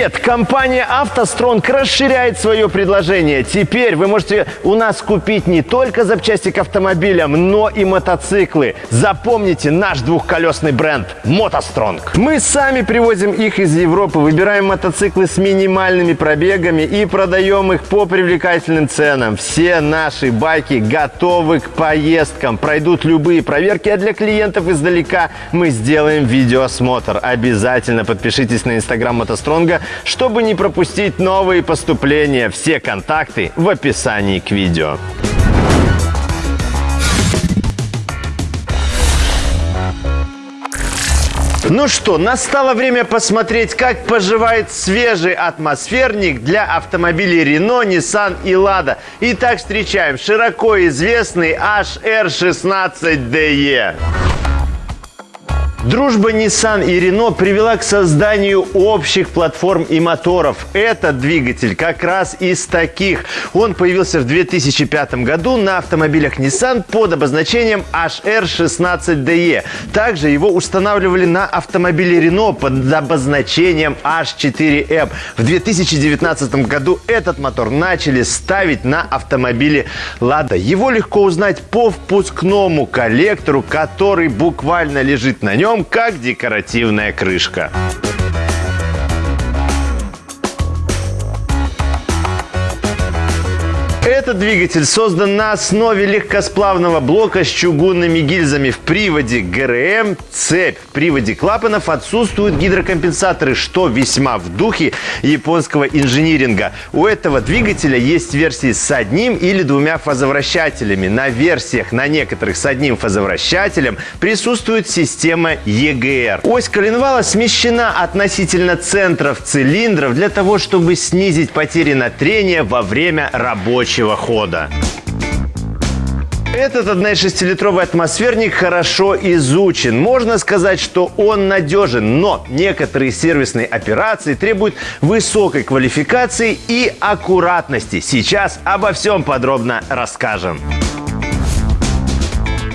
Привет! Компания «АвтоСтронг» расширяет свое предложение. Теперь вы можете у нас купить не только запчасти к автомобилям, но и мотоциклы. Запомните наш двухколесный бренд «МотоСтронг». Мы сами привозим их из Европы, выбираем мотоциклы с минимальными пробегами и продаем их по привлекательным ценам. Все наши байки готовы к поездкам, пройдут любые проверки, а для клиентов издалека мы сделаем видеоосмотр. Обязательно подпишитесь на инстаграм «МотоСтронга», чтобы не пропустить новые поступления. Все контакты в описании к видео. Ну что, настало время посмотреть, как поживает свежий атмосферник для автомобилей Renault, Nissan и Lada. Итак, встречаем широко известный HR16DE. Дружба Nissan и Renault привела к созданию общих платформ и моторов. Этот двигатель как раз из таких. Он появился в 2005 году на автомобилях Nissan под обозначением HR16DE. Также его устанавливали на автомобиле Renault под обозначением H4M. В 2019 году этот мотор начали ставить на автомобиле Lada. Его легко узнать по впускному коллектору, который буквально лежит на нем нем как декоративная крышка. Этот двигатель создан на основе легкосплавного блока с чугунными гильзами в приводе ГРМ, цепь. В приводе клапанов отсутствуют гидрокомпенсаторы, что весьма в духе японского инжиниринга. У этого двигателя есть версии с одним или двумя фазовращателями. На версиях, на некоторых с одним фазовращателем, присутствует система EGR. Ось коленвала смещена относительно центров цилиндров для того, чтобы снизить потери на трение во время рабочего рабочего хода. Этот 1,6-литровый атмосферник хорошо изучен. Можно сказать, что он надежен, но некоторые сервисные операции требуют высокой квалификации и аккуратности. Сейчас обо всем подробно расскажем.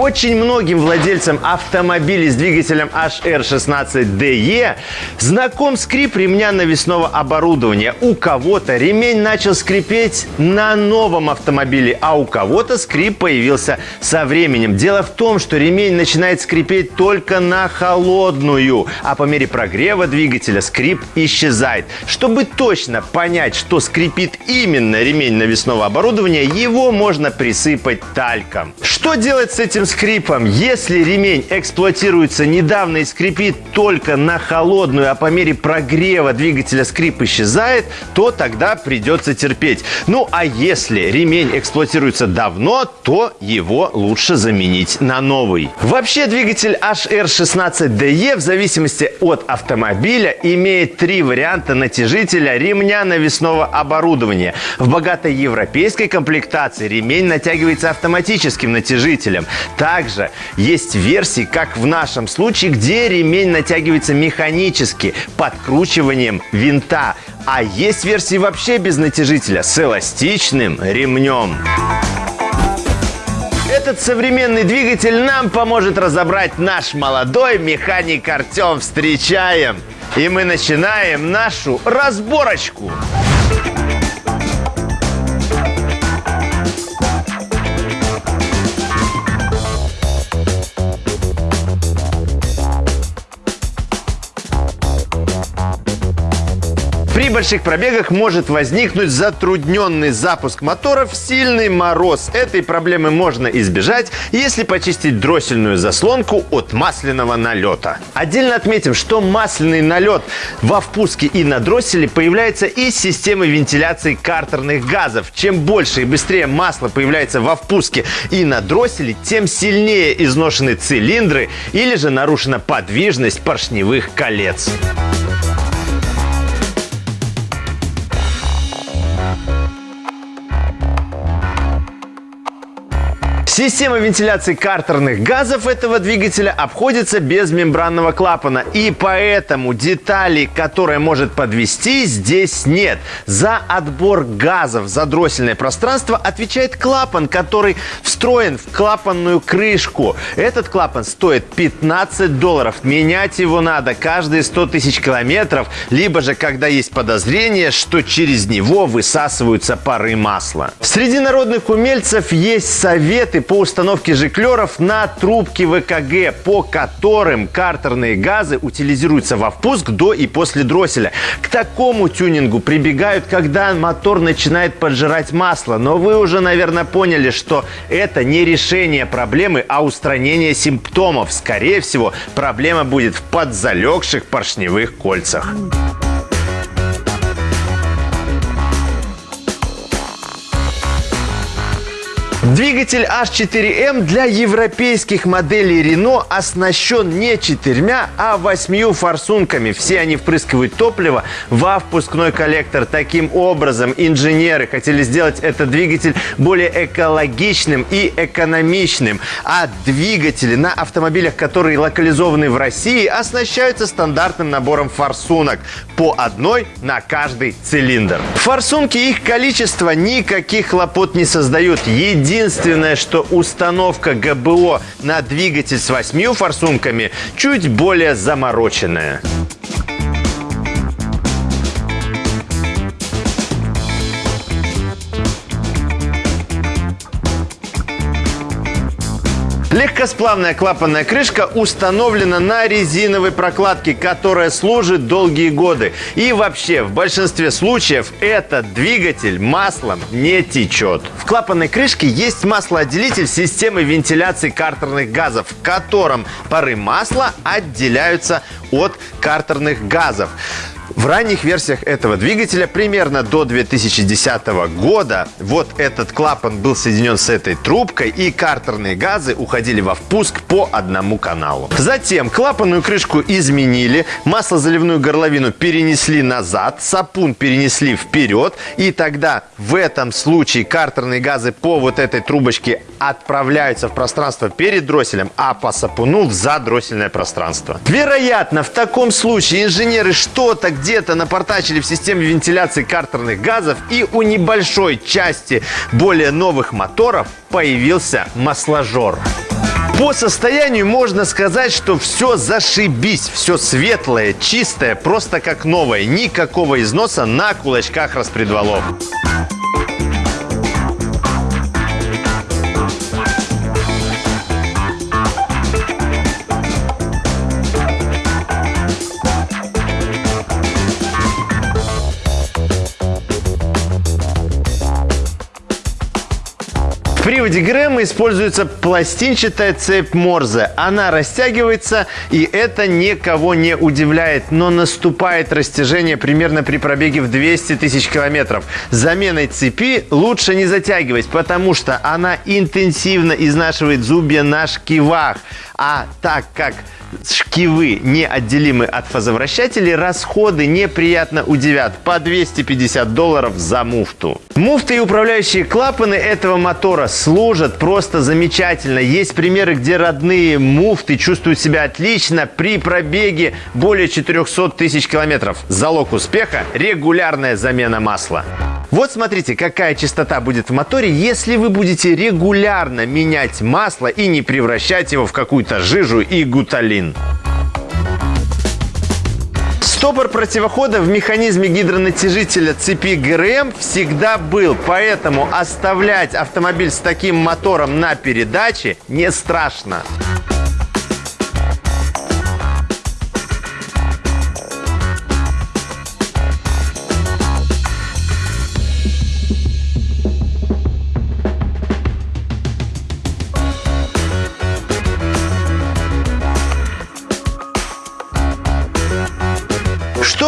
Очень многим владельцам автомобилей с двигателем HR16DE знаком скрип ремня навесного оборудования. У кого-то ремень начал скрипеть на новом автомобиле, а у кого-то скрип появился со временем. Дело в том, что ремень начинает скрипеть только на холодную, а по мере прогрева двигателя скрип исчезает. Чтобы точно понять, что скрипит именно ремень навесного оборудования, его можно присыпать тальком. Что делать с этим скрипом. Если ремень эксплуатируется недавно и скрипит только на холодную, а по мере прогрева двигателя скрип исчезает, то тогда придется терпеть. Ну а если ремень эксплуатируется давно, то его лучше заменить на новый. Вообще двигатель HR16DE в зависимости от автомобиля имеет три варианта натяжителя ремня навесного оборудования. В богатой европейской комплектации ремень натягивается автоматическим натяжителем. Также есть версии, как в нашем случае, где ремень натягивается механически подкручиванием винта. А есть версии вообще без натяжителя с эластичным ремнем. Этот современный двигатель нам поможет разобрать наш молодой механик Артем. Встречаем! И мы начинаем нашу разборочку. Больших пробегах может возникнуть затрудненный запуск мотора в сильный мороз. Этой проблемы можно избежать, если почистить дроссельную заслонку от масляного налета. Отдельно отметим, что масляный налет во впуске и на дросселе появляется из системы вентиляции картерных газов. Чем больше и быстрее масло появляется во впуске и на дросселе, тем сильнее изношены цилиндры или же нарушена подвижность поршневых колец. Система вентиляции картерных газов этого двигателя обходится без мембранного клапана. И поэтому деталей, которые может подвести, здесь нет. За отбор газов за дроссельное пространство отвечает клапан, который встроен в клапанную крышку. Этот клапан стоит 15 долларов. Менять его надо каждые 100 тысяч километров, либо же когда есть подозрение, что через него высасываются пары масла. Среди народных умельцев есть советы по установке жиклеров на трубки ВКГ, по которым картерные газы утилизируются во впуск до и после дросселя. К такому тюнингу прибегают, когда мотор начинает поджирать масло. Но вы уже, наверное, поняли, что это не решение проблемы, а устранение симптомов. Скорее всего, проблема будет в подзалегших поршневых кольцах. Двигатель H4M для европейских моделей Renault оснащен не четырьмя, а восьмью форсунками. Все они впрыскивают топливо во впускной коллектор. Таким образом, инженеры хотели сделать этот двигатель более экологичным и экономичным. А двигатели на автомобилях, которые локализованы в России, оснащаются стандартным набором форсунок по одной на каждый цилиндр. Форсунки их количество никаких хлопот не создают. Единственное Единственное, что установка ГБО на двигатель с восьмью форсунками чуть более замороченная. Легкосплавная клапанная крышка установлена на резиновой прокладке, которая служит долгие годы. И вообще, в большинстве случаев этот двигатель маслом не течет. В клапанной крышке есть маслоотделитель системы вентиляции картерных газов, в котором пары масла отделяются от картерных газов. В ранних версиях этого двигателя примерно до 2010 года вот этот клапан был соединен с этой трубкой и картерные газы уходили во впуск по одному каналу. Затем клапанную крышку изменили, маслозаливную горловину перенесли назад, сапун перенесли вперед и тогда в этом случае картерные газы по вот этой трубочке отправляются в пространство перед дросселем, а по сапуну в задроссельное пространство. Вероятно, в таком случае инженеры что-то где-то напортачили в системе вентиляции картерных газов и у небольшой части более новых моторов появился масложор. По состоянию можно сказать, что все зашибись, все светлое, чистое, просто как новое, никакого износа на кулачках распредвалов. Приводе Грэма используется пластинчатая цепь Морзе. Она растягивается, и это никого не удивляет. Но наступает растяжение примерно при пробеге в 200 тысяч километров. Заменой цепи лучше не затягивать, потому что она интенсивно изнашивает зубья на шкивах. А так как шкивы неотделимы от фазовращателей, расходы неприятно удивят. По 250 долларов за муфту. Муфты и управляющие клапаны этого мотора служат просто замечательно. Есть примеры, где родные муфты чувствуют себя отлично при пробеге более 400 тысяч километров. Залог успеха – регулярная замена масла. Вот смотрите, какая частота будет в моторе, если вы будете регулярно менять масло и не превращать его в какую-то жижу и гуталин. Стопор противохода в механизме гидронатяжителя цепи ГРМ всегда был, поэтому оставлять автомобиль с таким мотором на передаче не страшно.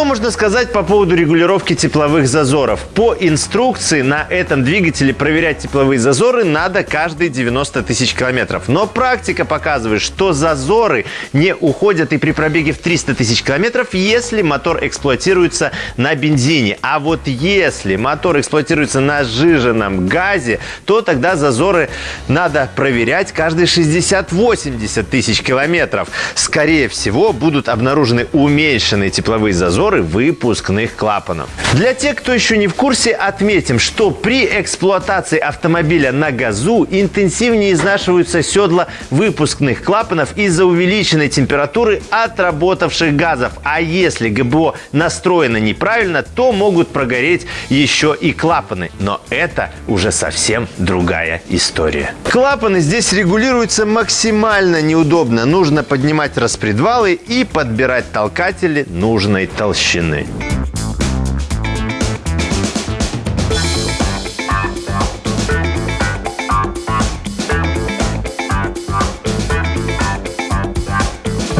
Можно сказать по поводу регулировки тепловых зазоров? По инструкции на этом двигателе проверять тепловые зазоры надо каждые 90 тысяч километров. Но практика показывает, что зазоры не уходят и при пробеге в 300 тысяч километров, если мотор эксплуатируется на бензине. А вот если мотор эксплуатируется на сжиженном газе, то тогда зазоры надо проверять каждые 60-80 тысяч километров. Скорее всего, будут обнаружены уменьшенные тепловые зазоры выпускных клапанов. Для тех, кто еще не в курсе, отметим, что при эксплуатации автомобиля на газу интенсивнее изнашиваются седла выпускных клапанов из-за увеличенной температуры отработавших газов. А если ГБО настроено неправильно, то могут прогореть еще и клапаны. Но это уже совсем другая история. Клапаны здесь регулируются максимально неудобно. Нужно поднимать распредвалы и подбирать толкатели нужной толщины.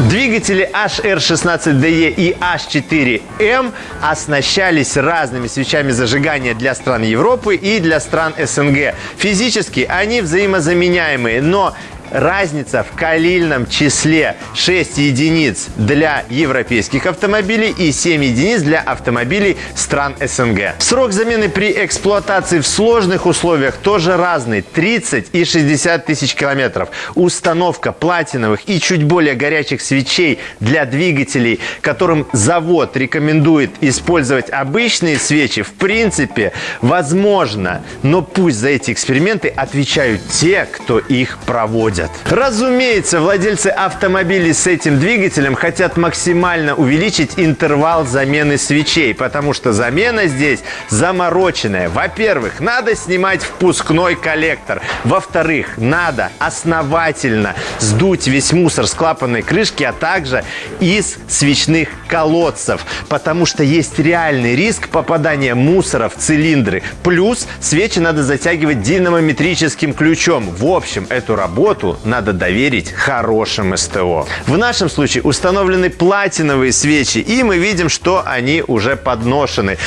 Двигатели HR16DE и H4M оснащались разными свечами зажигания для стран Европы и для стран СНГ. Физически они взаимозаменяемые, но разница в калильном числе 6 единиц для европейских автомобилей и 7 единиц для автомобилей стран СНГ. Срок замены при эксплуатации в сложных условиях тоже разный – 30 и 60 тысяч километров. Установка платиновых и чуть более горячих свечей для двигателей, которым завод рекомендует использовать обычные свечи, в принципе, возможно. Но пусть за эти эксперименты отвечают те, кто их проводит ездят. Разумеется, владельцы автомобилей с этим двигателем хотят максимально увеличить интервал замены свечей, потому что замена здесь замороченная. Во-первых, надо снимать впускной коллектор. Во-вторых, надо основательно сдуть весь мусор с клапанной крышки, а также из свечных колодцев, потому что есть реальный риск попадания мусора в цилиндры. Плюс свечи надо затягивать динамометрическим ключом. В общем, эту работу надо доверить хорошим СТО. В нашем случае установлены платиновые свечи, и мы видим, что они уже подношены.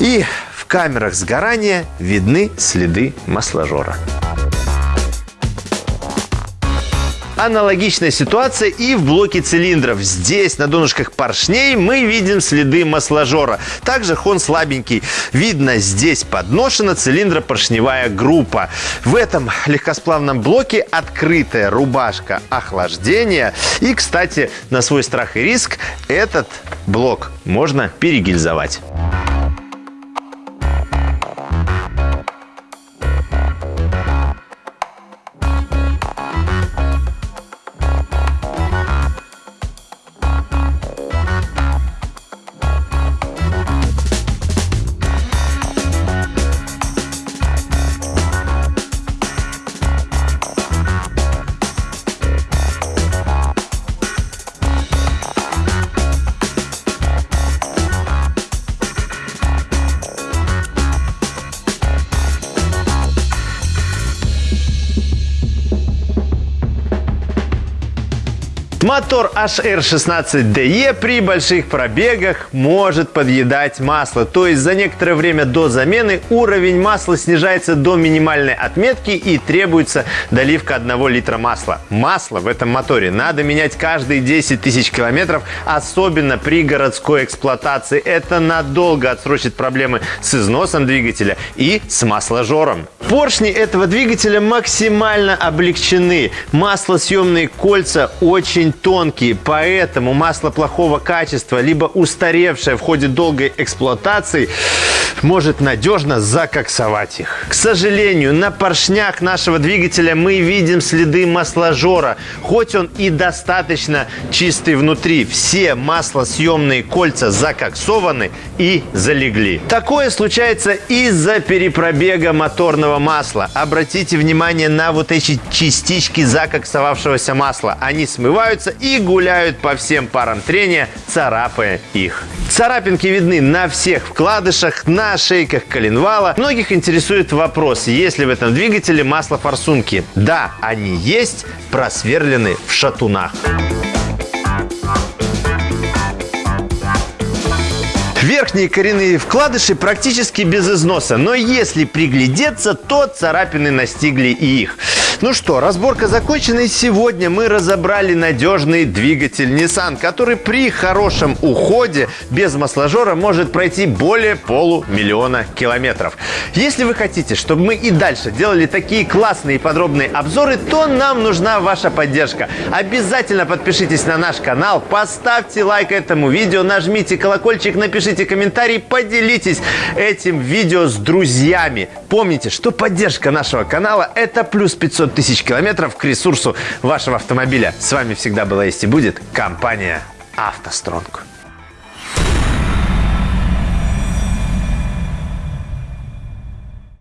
И в камерах сгорания видны следы масложора. Аналогичная ситуация и в блоке цилиндров. Здесь на донышках поршней мы видим следы масложора. Также хон слабенький. Видно, здесь подношена цилиндропоршневая группа. В этом легкосплавном блоке открытая рубашка охлаждения. И, кстати, на свой страх и риск этот блок можно перегильзовать. Мотор HR16DE при больших пробегах может подъедать масло. То есть за некоторое время до замены уровень масла снижается до минимальной отметки и требуется доливка 1 литра масла. Масло в этом моторе надо менять каждые 10 тысяч километров, особенно при городской эксплуатации. Это надолго отсрочит проблемы с износом двигателя и с масложором. Поршни этого двигателя максимально облегчены. Маслосъемные кольца очень тонкие, поэтому масло плохого качества, либо устаревшее в ходе долгой эксплуатации, может надежно закоксовать их. К сожалению, на поршнях нашего двигателя мы видим следы масложора. Хоть он и достаточно чистый внутри, все маслосъемные кольца закоксованы и залегли. Такое случается из-за перепробега моторного масла. Обратите внимание на вот эти частички закоксовавшегося масла. Они смываются и гуляют по всем парам трения, царапая их. Царапинки видны на всех вкладышах, на шейках коленвала. Многих интересует вопрос, есть ли в этом двигателе масло-форсунки. Да, они есть, просверлены в шатунах. Верхние коренные вкладыши практически без износа, но если приглядеться, то царапины настигли и их. Ну что, разборка закончена, и сегодня мы разобрали надежный двигатель Nissan, который при хорошем уходе без масложора может пройти более полумиллиона километров. Если вы хотите, чтобы мы и дальше делали такие классные и подробные обзоры, то нам нужна ваша поддержка. Обязательно подпишитесь на наш канал, поставьте лайк этому видео, нажмите колокольчик, напишите комментарий, поделитесь этим видео с друзьями. Помните, что поддержка нашего канала – это плюс 500 тысяч километров к ресурсу вашего автомобиля. С вами всегда была есть и будет компания «АвтоСтронг».